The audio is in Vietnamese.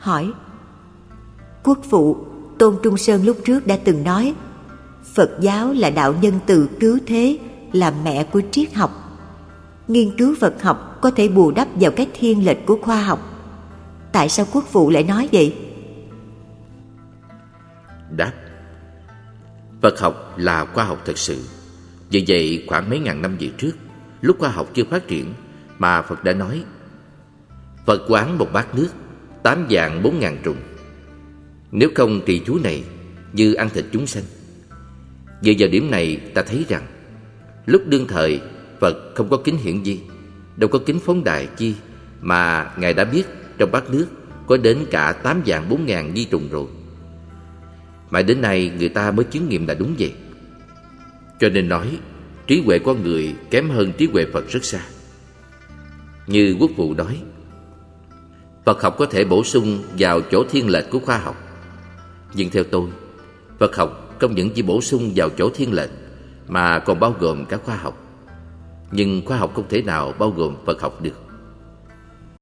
hỏi Quốc phụ, Tôn Trung Sơn lúc trước đã từng nói Phật giáo là đạo nhân từ cứu thế, là mẹ của triết học. Nghiên cứu Phật học có thể bù đắp vào cái thiên lệch của khoa học. Tại sao quốc phụ lại nói vậy? Đáp Phật học là khoa học thật sự. Vì vậy khoảng mấy ngàn năm về trước, lúc khoa học chưa phát triển, mà Phật đã nói Phật quán một bát nước, tám dạng bốn ngàn trùng. Nếu không trì chú này, như ăn thịt chúng sanh. Về giờ điểm này ta thấy rằng Lúc đương thời Phật không có kính hiển gì Đâu có kính phóng đại chi Mà Ngài đã biết trong bát nước Có đến cả tám dạng bốn ngàn di trùng rồi mãi đến nay người ta mới chứng nghiệm là đúng vậy Cho nên nói Trí huệ con người kém hơn trí huệ Phật rất xa Như quốc vụ nói Phật học có thể bổ sung vào chỗ thiên lệch của khoa học. Nhưng theo tôi, Phật học không những chỉ bổ sung vào chỗ thiên lệch Mà còn bao gồm cả khoa học. Nhưng khoa học không thể nào bao gồm Phật học được.